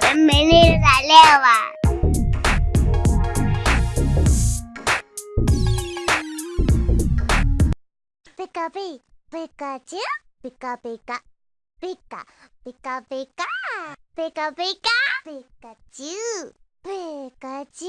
人美丽的材料啊！ピカピ、ピカチュウ、ピカピカ、ピカ、ピカピカ、ピカピカ、ピカチュウ、ピカチ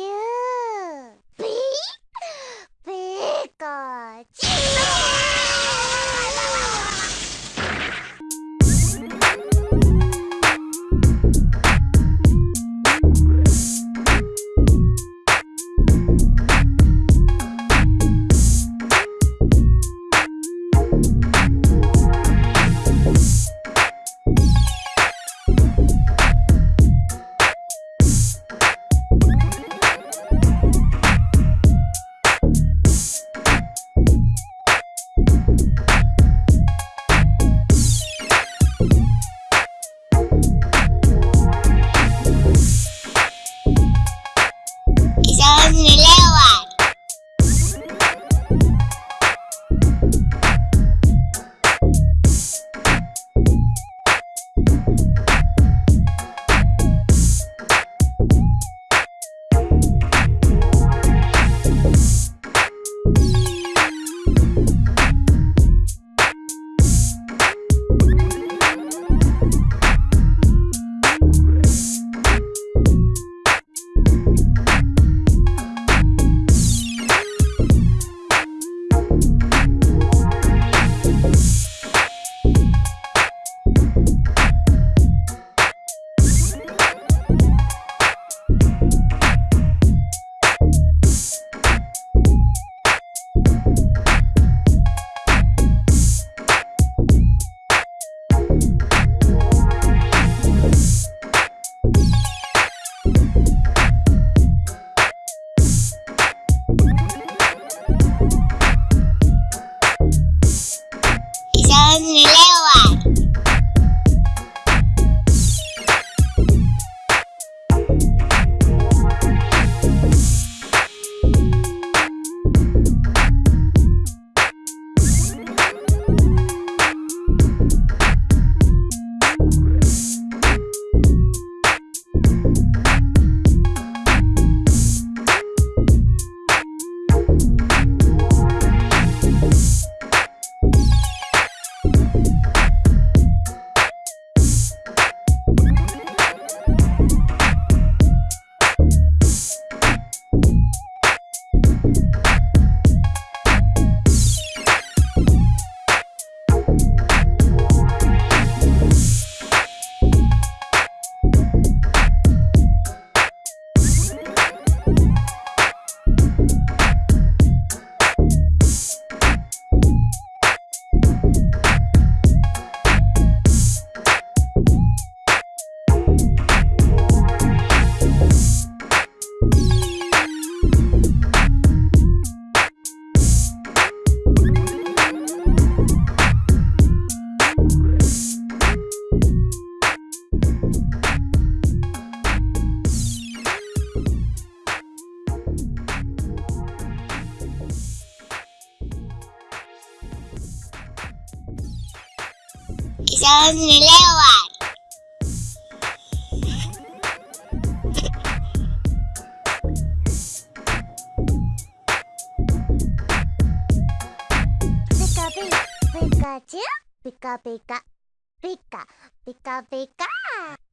小女六啊！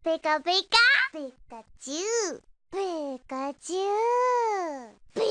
ピカピ、ピカチュウ、